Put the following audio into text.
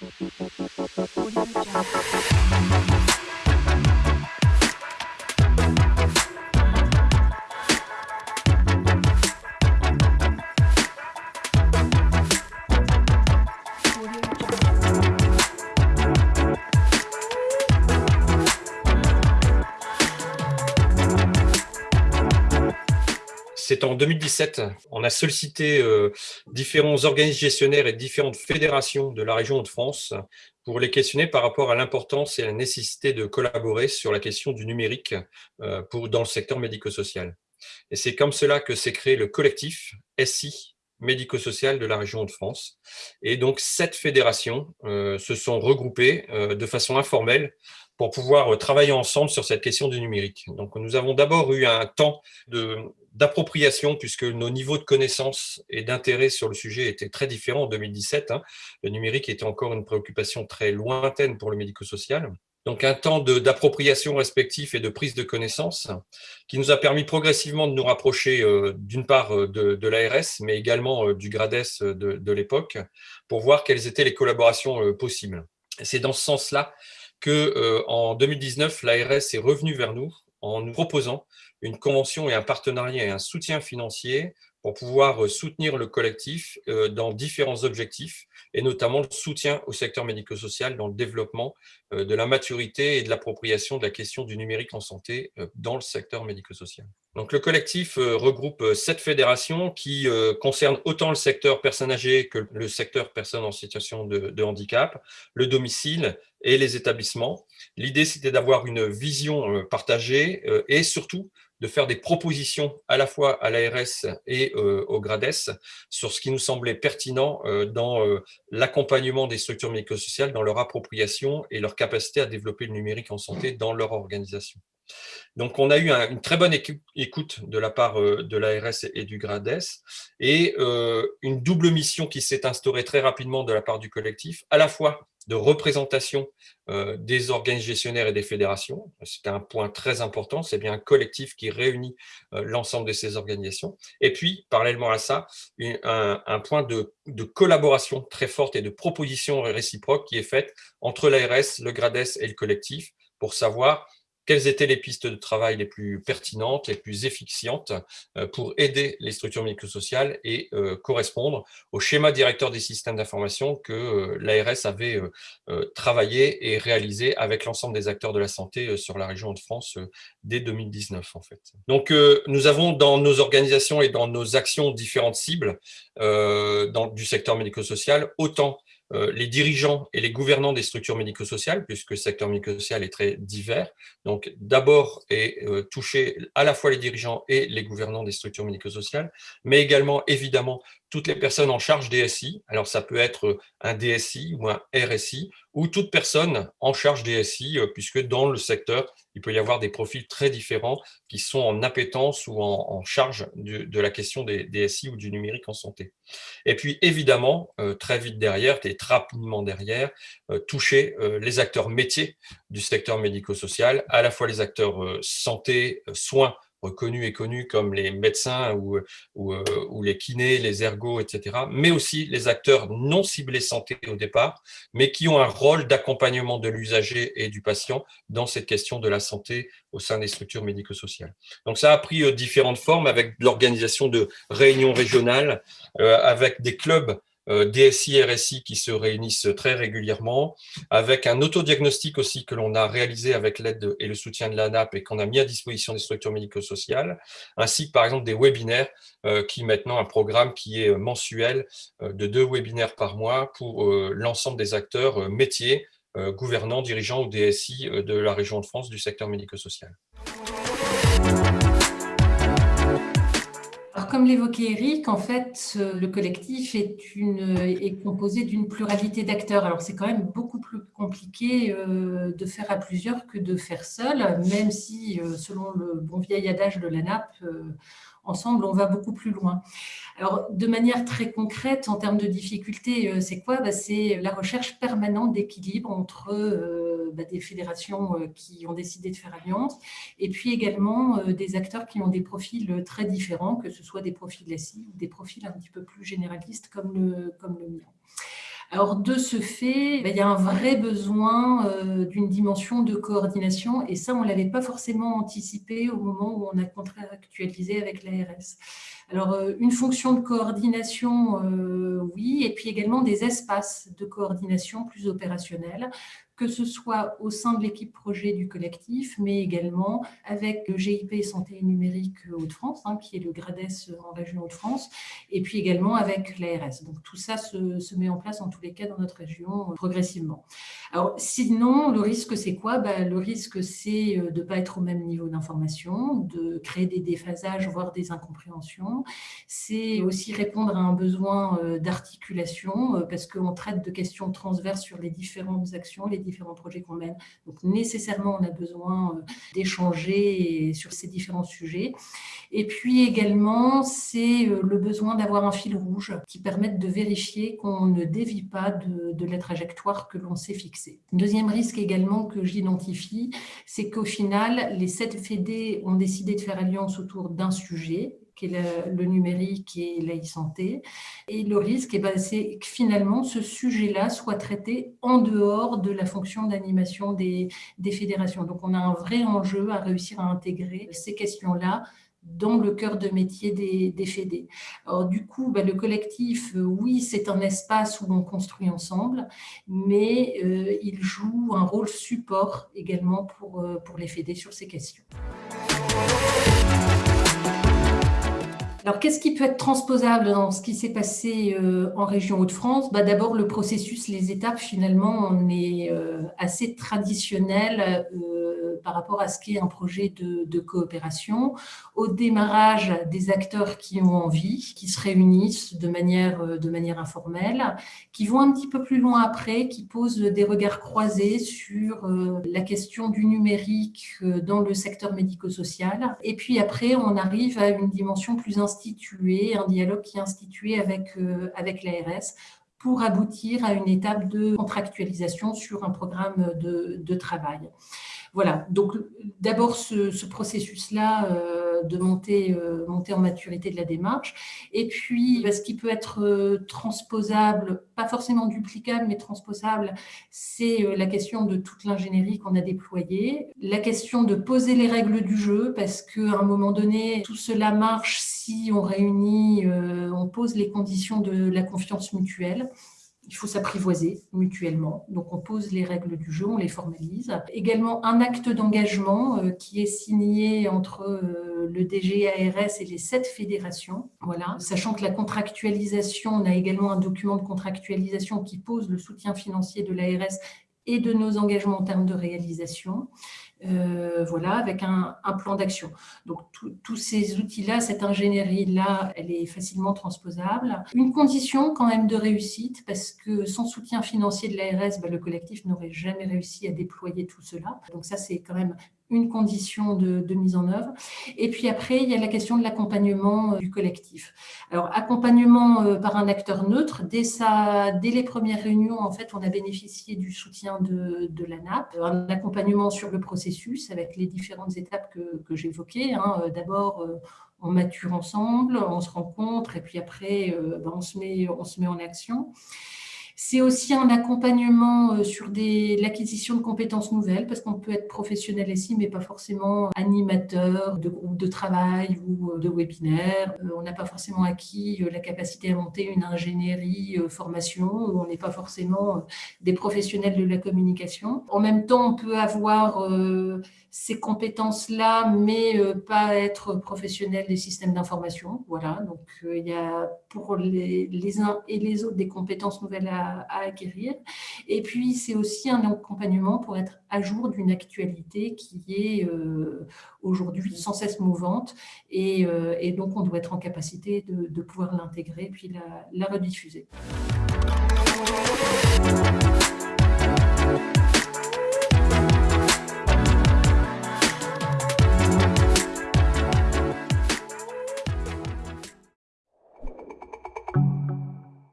Audio Jungle. C'est en 2017, on a sollicité euh, différents organismes gestionnaires et différentes fédérations de la région de France pour les questionner par rapport à l'importance et la nécessité de collaborer sur la question du numérique euh, pour, dans le secteur médico-social. Et c'est comme cela que s'est créé le collectif SI médico-social de la région de France. Et donc, sept fédérations euh, se sont regroupées de façon informelle pour pouvoir travailler ensemble sur cette question du numérique. Donc, nous avons d'abord eu un temps de d'appropriation, puisque nos niveaux de connaissances et d'intérêt sur le sujet étaient très différents en 2017. Hein. Le numérique était encore une préoccupation très lointaine pour le médico-social. Donc un temps d'appropriation respectif et de prise de connaissances qui nous a permis progressivement de nous rapprocher euh, d'une part euh, de, l'ARS, mais également euh, du GRADES de, de l'époque, pour voir quelles étaient les collaborations possibles. C'est dans ce sens-là que en 2019, l'ARS est revenue vers nous en nous proposant une convention et un partenariat et un soutien financier pour pouvoir euh, soutenir le collectif euh, dans différents objectifs, et notamment le soutien au secteur médico-social dans le développement euh, de la maturité et de l'appropriation de la question du numérique en santé dans le secteur médico-social. Donc, le collectif regroupe sept fédérations qui concernent autant le secteur personnes âgées que le secteur personnes en situation de, de handicap, le domicile et les établissements. L'idée, c'était d'avoir une vision partagée et surtout de faire des propositions à la fois à l'ARS et euh, au GRADES sur ce qui nous semblait pertinent euh, dans euh, l'accompagnement des structures médico-sociales, dans leur appropriation et leur capacité à développer le numérique en santé dans leur organisation. Donc, on a eu une très bonne écoute de la part de l'ARS et du GRADES et une double mission qui s'est instaurée très rapidement de la part du collectif, à la fois de représentation euh, des organes gestionnaires et des fédérations. C'est un point très important, c'est bien un collectif qui réunit euh, l'ensemble de ces organisations. Et puis, parallèlement à ça, un, point de, de, collaboration très forte et de proposition réciproque qui est faite entre l'ARS, le GRADES et le collectif pour savoir quelles étaient les pistes de travail les plus pertinentes, les plus efficientes euh, pour aider les structures médico-sociales et euh, correspondre au schéma directeur des systèmes d'information que euh, l'ARS avait travaillé et réalisé avec l'ensemble des acteurs de la santé sur la région de France dès 2019 en fait. Donc nous avons dans nos organisations et dans nos actions différentes cibles du secteur médico-social, autant les dirigeants et les gouvernants des structures médico-sociales, puisque le secteur médico-social est très divers. Donc, d'abord est euh, touché à la fois les dirigeants et les gouvernants des structures médico-sociales, mais également, évidemment, toutes les personnes en charge des SI. Alors, ça peut être un DSI ou un RSI, ou toute personne en charge des SI, euh, puisque dans le secteur, il peut y avoir des profils très différents qui sont en appétence ou en, charge de, la question des, SI ou du numérique en santé. Et puis, évidemment, euh, très vite derrière, et très rapidement derrière, euh, toucher les acteurs métiers du secteur médico-social, à la fois les acteurs santé, soins, reconnus et connus comme les médecins ou, ou, euh, les kinés, les ergots, etc., mais aussi les acteurs non ciblés santé au départ, mais qui ont un rôle d'accompagnement de l'usager et du patient dans cette question de la santé au sein des structures médico-sociales. Donc ça a pris euh, différentes formes avec l'organisation de réunions régionales, euh, avec des clubs DSI, RSI qui se réunissent très régulièrement, avec un autodiagnostic aussi que l'on a réalisé avec l'aide et le soutien de l'ANAP et qu'on a mis à disposition des structures médico-sociales, ainsi que par exemple des webinaires, euh, qui maintenant un programme qui est mensuel euh, de deux webinaires par mois pour l'ensemble des acteurs métiers, gouvernants, dirigeants ou DSI de la région de France du secteur médico-social. Comme l'évoquait Eric, en fait, le collectif est, une, est composé d'une pluralité d'acteurs. Alors, c'est quand même beaucoup plus compliqué euh, de faire à plusieurs que de faire seul, même si, euh, selon le bon vieil adage de la euh, ensemble, on va beaucoup plus loin. Alors, de manière très concrète, en termes de difficultés, euh, c'est quoi? Bah, C'est la recherche permanente d'équilibre entre euh, bah, des fédérations euh, qui ont décidé de faire alliance et puis également des acteurs qui ont des profils très différents, que ce soit des profils SI ou des profils un petit peu plus généralistes comme le, comme le mien. Alors, de ce fait, ben, il y a un vrai besoin euh, d'une dimension de coordination et ça, on ne l'avait pas forcément anticipé au moment où on a contractualisé avec l'ARS. Alors, euh, une fonction de coordination, euh, oui, et puis également des espaces de coordination plus opérationnels que ce soit au sein de l'équipe projet du collectif, mais également avec le GIP Santé numérique Hauts-de-France, hein, qui est le GRADES en région Hauts-de-France, et puis également avec l'ARS. Donc tout ça se, met en place en tous les cas dans notre région euh, progressivement. Alors sinon, le risque c'est quoi? Ben, Le risque c'est euh, de ne pas être au même niveau d'information, de créer des déphasages, voire des incompréhensions. C'est aussi répondre à un besoin euh, d'articulation, parce qu'on traite de questions transverses sur les différentes actions, les différents projets qu'on mène. Donc nécessairement, on a besoin euh, d'échanger sur ces différents sujets. Et puis également, c'est euh, le besoin d'avoir un fil rouge qui permette de vérifier qu'on ne dévie pas de, la trajectoire que l'on s'est fixée. Deuxième risque également que j'identifie, c'est qu'au final, les sept FED ont décidé de faire alliance autour d'un sujet qui est le, numérique et l'e-santé. Et le risque, eh ben, c'est que finalement, ce sujet-là soit traité en dehors de la fonction d'animation des, fédérations. Donc, on a un vrai enjeu à réussir à intégrer ces questions-là dans le cœur de métier des, des fédés. Alors, du coup, ben, le collectif, euh, oui, c'est un espace où on construit ensemble, mais euh, il joue un rôle support également pour, euh, pour les fédés sur ces questions. Alors, qu'est-ce qui peut être transposable dans ce qui s'est passé euh, en région Hauts-de-France? Bah, D'abord, le processus, les étapes, finalement, on est euh, assez traditionnel euh, par rapport à ce qu'est un projet de, coopération. Au démarrage, des acteurs qui ont envie, qui se réunissent de manière, de manière informelle, qui vont un petit peu plus loin après, qui posent des regards croisés sur la question du numérique dans le secteur médico-social. Et puis après, on arrive à une dimension plus instituer, un dialogue qui est institué avec, euh, avec l'ARS pour aboutir à une étape de contractualisation sur un programme de, travail. Voilà, donc d'abord ce, processus-là euh, de monter, euh, monter en maturité de la démarche, et puis bah, ce qui peut être euh, transposable, pas forcément duplicable, mais transposable, c'est la question de toute l'ingénierie qu'on a déployée, la question de poser les règles du jeu, parce qu'à un moment donné, tout cela marche si on réunit, on pose les conditions de la confiance mutuelle, il faut s'apprivoiser mutuellement. Donc, on pose les règles du jeu, on les formalise. Également, un acte d'engagement euh, qui est signé entre euh, le DG ARS et les sept fédérations. Voilà. Sachant que la contractualisation, on a également un document de contractualisation qui pose le soutien financier de l'ARS et de nos engagements en termes de réalisation. Euh, voilà, avec un, plan d'action. Donc, tous ces outils-là, cette ingénierie-là, elle est facilement transposable. Une condition quand même de réussite, parce que sans soutien financier de l'ARS, bah, le collectif n'aurait jamais réussi à déployer tout cela. Donc ça, c'est quand même une condition de, mise en œuvre. Et puis après, il y a la question de l'accompagnement euh, du collectif. Alors, accompagnement euh, par un acteur neutre, dès, ça, dès les premières réunions, en fait, on a bénéficié du soutien de, de l'ANAP, un accompagnement sur le processus avec les différentes étapes que, que j'évoquais. Hein. Euh, d'abord, on mature ensemble, on se rencontre, et puis après, ben, on, se met, on se met en action. C'est aussi un accompagnement euh, sur l'acquisition de compétences nouvelles, parce qu'on peut être professionnel ici, mais pas forcément animateur de groupe de travail ou euh, de webinaire. Euh, on n'a pas forcément acquis la capacité à monter une ingénierie formation, on n'est pas forcément des professionnels de la communication. En même temps, on peut avoir ces compétences-là, mais pas être professionnel des systèmes d'information. Voilà, donc il y a pour les, uns et les autres des compétences nouvelles à acquérir. Et puis, c'est aussi un accompagnement pour être à jour d'une actualité qui est euh, aujourd'hui sans cesse mouvante. Euh, et, donc, on doit être en capacité de, pouvoir l'intégrer puis la rediffuser.